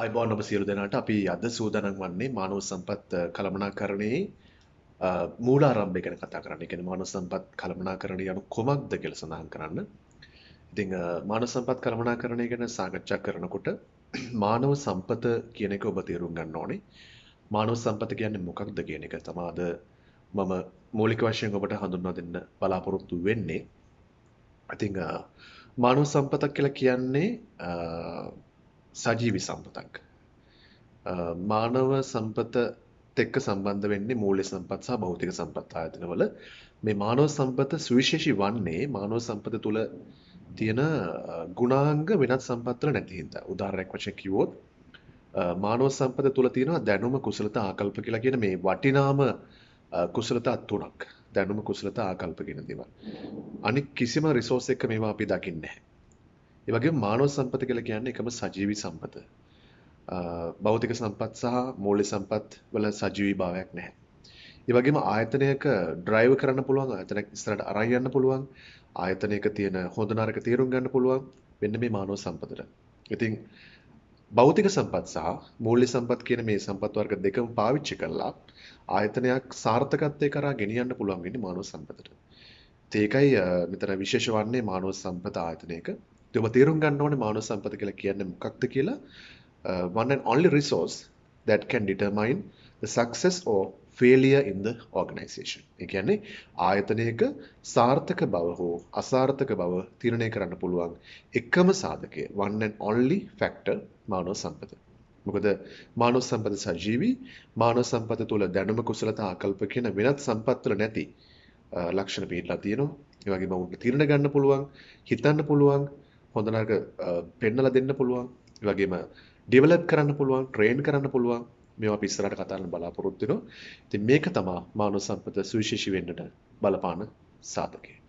අයිබෝන් ඔබ සියලු දෙනාට අපි අද සූදානම් වන්නේ මානව සම්පත් කළමනාකරණයේ මූලාරම්භය ගැන කතා කරන්න. ඒ කියන්නේ මානව සම්පත් කළමනාකරණය යනු කොමක්ද කියලා සඳහන් කරන්න. ඉතින් මානව සම්පත් කළමනාකරණය ගැන සාකච්ඡා කරනකොට මානව සම්පත කියන එක ඔබ තේරුම් ගන්න ඕනේ. මානව සම්පත කියන්නේ මොකක්ද කියන එක තමයි අද මම මූලික වශයෙන් ඔබට හඳුන්වා දෙන්න බලාපොරොත්තු වෙන්නේ. ඉතින් මානව සම්පතක් කියලා කියන්නේ සජීවි සම්පතක්. මානව සම්පත එක්ක සම්බන්ධ වෙන්නේ මූල්‍ය සම්පත් සහ භෞතික සම්පත් ආයතනවල මේ මානව සම්පත සුවිශේෂී වන්නේ මානව සම්පත තුල තියෙන ගුණාංග වෙනත් සම්පත්වල නැති හින්දා. උදාහරණයක් වශයෙන් කිව්වොත් මානව සම්පත තුල තියෙනවා දැනුම කුසලතා ආකල්ප කියලා කියන මේ වටිනාම කුසලතා තුනක්. දැනුම කුසලතා ආකල්ප කියන දේවල්. අනික කිසිම රිසෝස් එක මේවා අපි දකින්නේ නැහැ. ඒ වගේම මානව සම්පත කියලා කියන්නේ එකම සජීවී සම්පත. භෞතික සම්පත් සහ මූල්‍ය සම්පත් වල සජීවී භාවයක් නැහැ. ඒ වගේම ආයතනයක ඩ්‍රයිව් කරන්න පුළුවන් ආයතනයක් ඉස්සරහට අරන් යන්න පුළුවන් ආයතනයක තියෙන හොඳ නරක තේරුම් ගන්න පුළුවන් මෙන්න මේ මානව සම්පතට. ඉතින් භෞතික සම්පත් සහ මූල්‍ය සම්පත් කියන මේ සම්පත් වර්ග දෙකම පාවිච්චි කරලා ආයතනයක් සාර්ථකත්වයේ කරා ගෙනියන්න පුළුවන් වෙන්නේ මානව සම්පතට. ඒකයි මෙතන විශේෂ වන්නේ මානව සම්පත ආයතනයක ඔබ තේරුම් ගන්න ඕනේ මානව සම්පත කියලා කියන්නේ මොකක්ද කියලා uh, one and only resource that can determine the success or failure in the organization. ඒ කියන්නේ ආයතනයක සාර්ථක බව හෝ අසාර්ථක බව තීරණය කරන්න පුළුවන් එකම සාධකය one and only factor මානව සම්පත. මොකද මානව සම්පත සජීවී මානව සම්පත තුළ දැනුම කුසලතා ආකල්ප කියන වෙනත් සම්පත් වල නැති uh, ලක්ෂණ පිළිලා තියෙනවා. ඒ වගේම උන්ට තීරණ ගන්න පුළුවන්, හිතන්න පුළුවන්, හොඳ නරක පෙන්නලා දෙන්න පුළුවන්. ඒ වගේම ඩෙවලොප් කරන්න පුළුවන්, ට්‍රේන් කරන්න පුළුවන්. මේවා අපි ඉස්සරහට කතා කරන්න බලාපොරොත්තු වෙනවා. ඉතින් මේක තමයි මානව සම්පත සුවිශේෂී වෙන්නට බලපාන සාධකය.